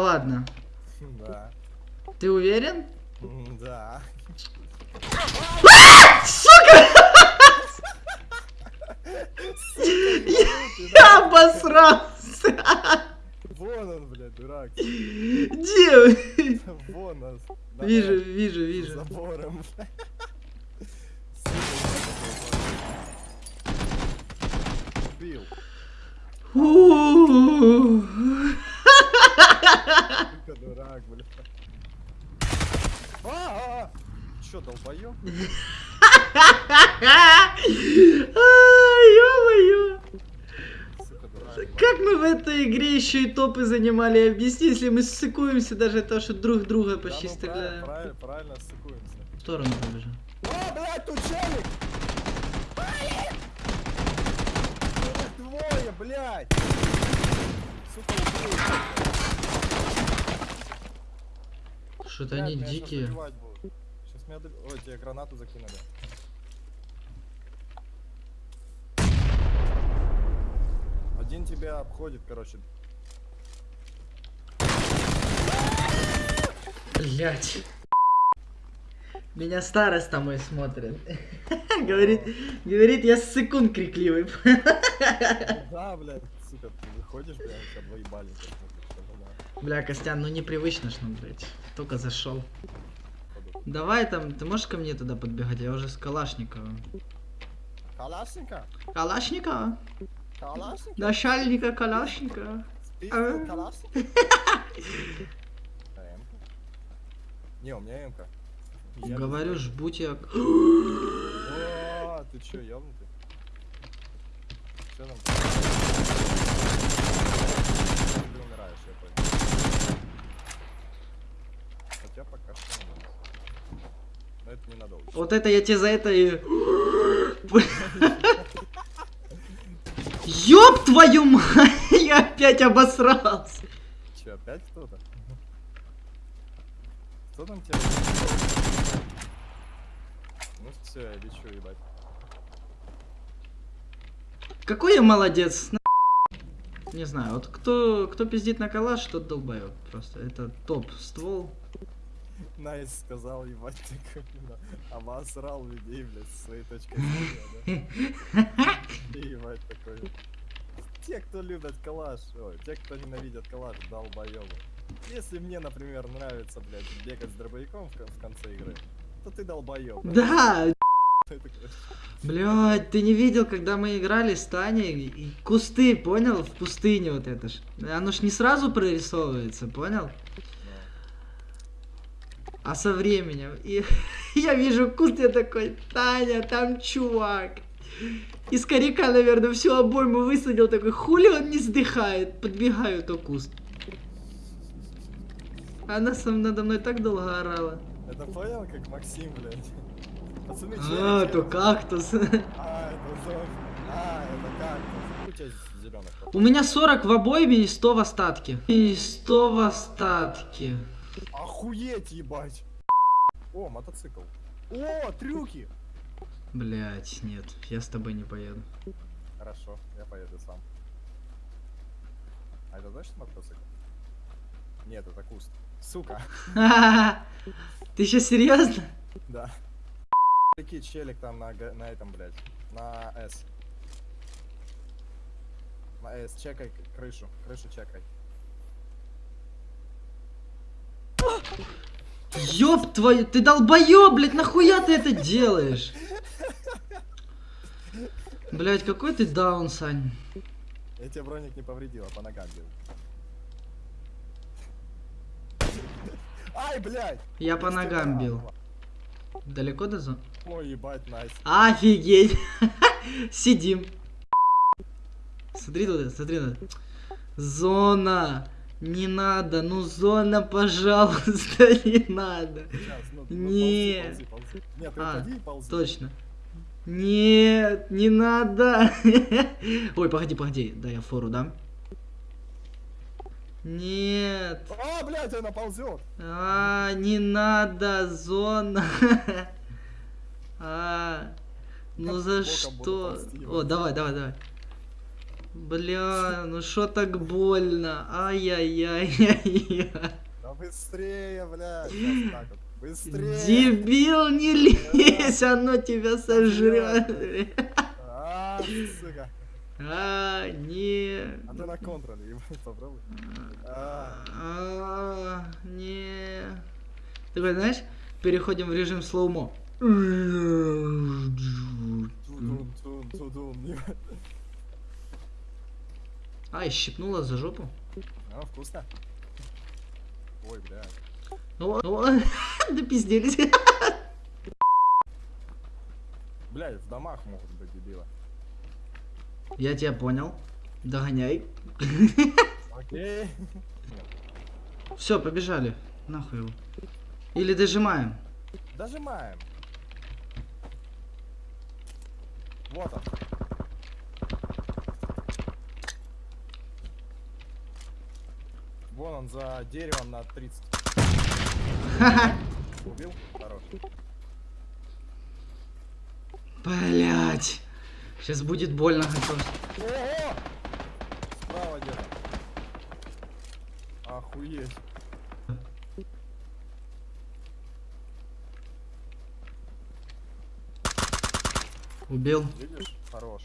ладно. Да. Ты уверен? Да. Я обосрался! Вон он, блядь, дурак. Где? Вон он. Вижу, вижу, вижу. Забором. Бил. Сука, дурак, блядь. А, а, а. Чё, долбоёб? Ё-моё. Как мы в этой игре еще и топы занимали? Объясни, если мы ссыкуемся даже то, что друг друга Да, почти ну, стреляем. правильно, правильно, правильно ссыкуемся. В сторону побежал. А, блядь, тут челик! Их двое, блядь! Сука, убил. Что-то Блядь, они меня дикие. будут. Щас меня доби- Ой, тебе гранату закинули. Один тебя обходит, короче. Блять. Меня староста мой смотрит. Говорит, говорит, я ссыкун крикливый. Да, блядь, сука, ты выходишь, блядь, тебя два ебали. как будто, что, да, Бля, Костян, ну непривычно ж нам, блять. Только зашел. Давай там, ты можешь ко мне туда подбегать? Я уже с Калашникова. Калашника? Калашникова? Калашника? Начальника А. калашника? А, М-ка? Не, у меня М-ка. Я Говорю, без- жбуть я. О, ты чё, ёбнутый? Чё там? Ты умираешь, я понял. Хотя пока что не Но это ненадолго. Вот это я тебе за это и... Ёб твою мать! Я опять обосрался. Чё, опять кто-то? Кто там тебя? Ну все, я лечу, ебать. Какой я молодец. на- Не знаю, вот кто, кто пиздит на калаш, тот долбоёб. Просто это топ ствол. Nice сказал, ебать, такой, да, обосрал людей, блядь, с своей точки зрения, да? И ебать такой. Те, кто любят калаш, ой, те, кто ненавидят калаш, долбоёбы. Если мне, например, нравится, блядь, бегать с дробовиком в, кон- в конце игры, то ты долбоёб. Да, блядь, ты не видел, когда мы играли с Таней, и кусты, понял, в пустыне вот это ж. Оно ж не сразу прорисовывается, понял? А со временем. И я вижу куст, я такой, Таня, там чувак. Из коряка, наверное, всю обойму высадил, такой, хули он не сдыхает. Подбегаю, то куст. Она сам надо мной так долго орала. Это понял, как Максим, блядь? Пацаны, А, то кактус. А, это. А, это как? У тебя зеленых. У меня 40 в обойме и 100 в остатке. И 100 в остатке. Охуеть, ебать! О, мотоцикл. О, трюки! Блять, нет, я с тобой не поеду. Хорошо, я поеду сам. А это точно мотоцикл? Нет, это куст. Сука. Ты еще серьезно? Да. Такие челик там на, на этом, блядь. На S. На S. Чекай крышу. Крышу чекай. Ёб твою, ты долбоёб, блядь, нахуя ты это делаешь? Блять, какой ты даун, Сань. Я тебе броник не повредил, а по ногам бил. Ай, блядь! Я по ногам бил. Далеко до зоны? Ой, ебать, найс. Офигеть. Сидим. Смотри туда, смотри туда. Зона. Не надо, ну зона, пожалуйста, не надо. Сейчас, ну, Не. ползи, ползи, ползи. Нет, А, ползи. Точно. Нет, не надо. Ой, погоди, погоди. Да, я фору дам. Нет. А, блядь, она ползет. А, не надо, зона. А, ну за что? О, давай, давай, давай. Бля, ну что так больно? Ай-яй-яй-яй-яй. Да быстрее, так вот. Быстрее. Дебил, не лезь, оно тебя сожрет. А, сука. А, не. А ты на контроле, ебать, попробуй. А, А, не. Ты знаешь, переходим в режим слоумо. тудун, тун, тудун, ебать. Ай, щипнула за жопу. А, вкусно? Ой, блядь. Ну, ну, допизделись. Блядь, в домах могут быть дебилы. Я тебя понял. Догоняй. Окей. Все, побежали. Нахуй его. Или дожимаем. Дожимаем. Вот он. Он за деревом на 30. Убил? Хорош. Блять. Сейчас будет больно. Ого! Справа где-то. Охуеть. Убил. Видишь? Хорош.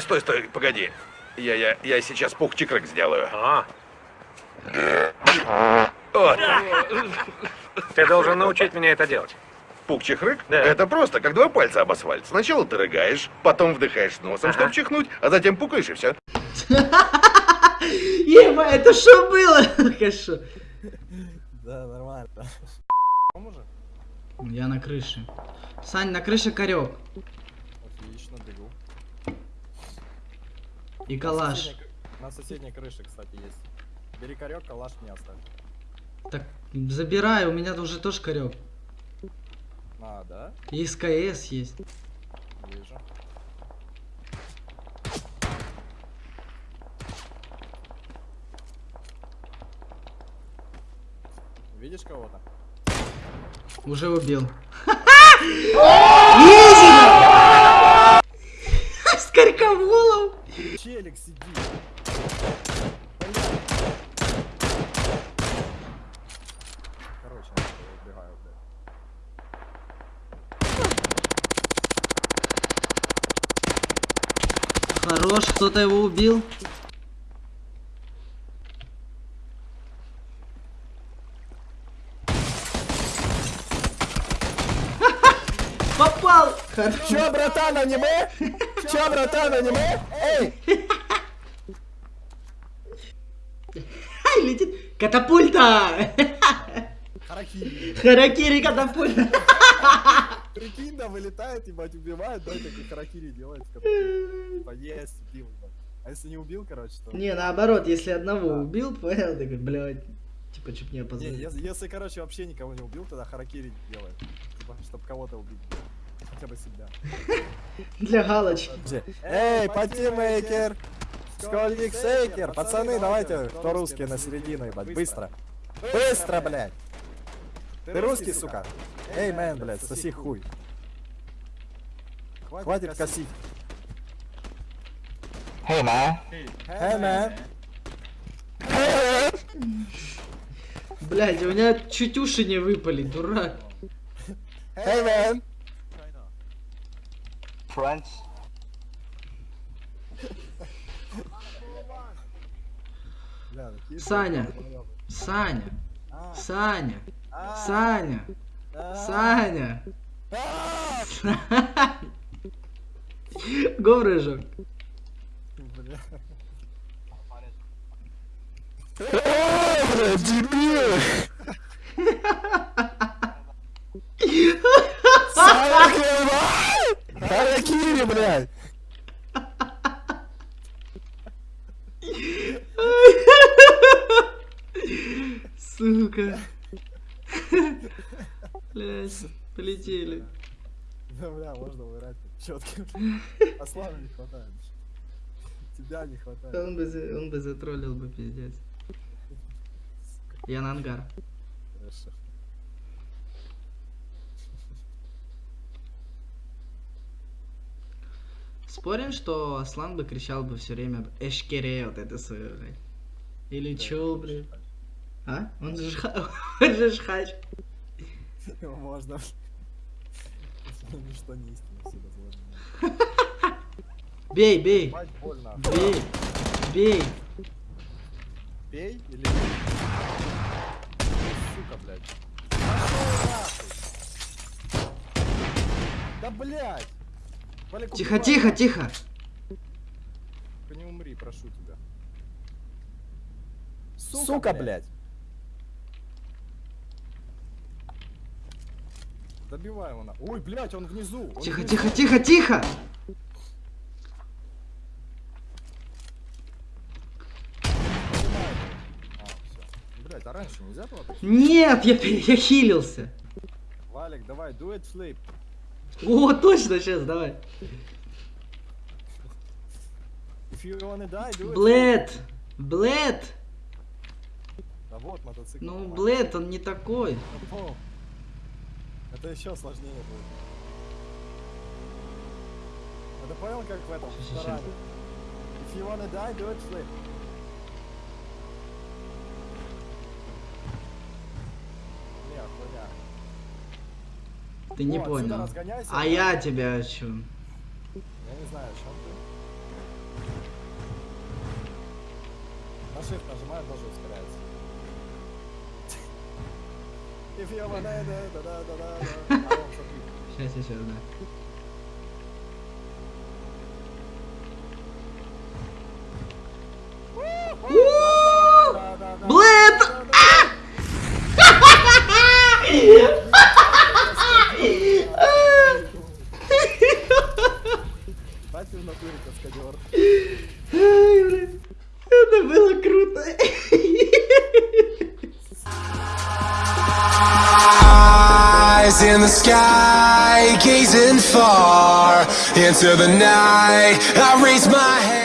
Стой, стой, погоди. Я, я, я сейчас пух-чикрык сделаю. А, Вот. ты должен научить меня это делать. Пук-чехрык? Да. Это просто, как два пальца об асфальт. Сначала ты рыгаешь, потом вдыхаешь носом, Ага. чтобы чихнуть, а затем пукаешь и все. Ема, это что было? Хорошо. Да, нормально. Я на крыше. Сань, на крыше корек. И На калаш. соседней На соседней крыше, кстати, есть. Бери корек, калаш мне оставь. Так, забирай, у меня уже тоже корек. А, да? И СКС есть. Вижу. Видишь кого-то? Уже убил. Изи! Скорковолов! Челик сидит. Короче, я убегаю, блядь. Хорош, кто-то его убил. Попал! Хорош. Чё, братан, аниме? Чё, братан, аниме? Эй! Летит. Катапульта! Харакири. Харакири катапульта. Прикинь, да, вылетает, ебать, убивает, да, такой харакири делает. который, Типа, есть, убил. А если не убил, короче, то... Не, наоборот, если одного убил, понял, такой, блядь, типа, чуть не Не, опоздал. если, если, короче, вообще никого не убил, тогда харакири делает. Типа, чтобы кого-то убить. Хотя бы себя. Для галочки. Эй, патимейкер! Школьник Сейкер! Пацаны, давайте, кто русский на середину, ебать, быстро! Быстро, блядь! Ты русский, сука? Эй, мэн, блядь, соси хуй. Хватит косить. Hey man, Эй, мэн! Блядь, у меня чуть уши не выпали, дурак. Эй, мэн! Friends. Саня. Саня, Саня, Саня, Саня. а. Говрыжок. Бля. Харакири, блядь! Сука. Блядь, полетели. Да, бля, можно вырать четко. А славы не хватает. Тебя не хватает. Он бы, за- он бы затроллил бы, пиздец. Я на ангар. Хорошо. Спорим, что Аслан бы кричал бы все время Эшкере вот это свое, блядь. Или чё, блядь? А? Он же, жха- он же жхач. Его можно... Ничто не истина всегда сложно. Бей, бей, бей, бей. Пей или бей? Сука, блядь. Да блядь! Валик, Тихо, убивай тихо, тихо. Не умри, прошу тебя. Сука, блядь. Добивай его на. Ой, блядь, он внизу. он Тихо, внизу. тихо, тихо, тихо. Его. А. Блядь, а раньше нельзя было? Нет, я, я хилился. Валик, давай, do it flip. О, точно, сейчас, давай. Блэд, Блэд. Да вот мотоцикл. Ну. Блэд, он не такой. Это еще сложнее будет. Ты понял, как в этом? If you wanna die, do it flip. Не, хуйня. Ты не О, понял. А я тебя о чем? Я не знаю, о чем ты. На shift нажимаешь, даже ускоряется. If you wanna die, да да да да да А. Сейчас, сейчас, да. Into the night. I raise my hand.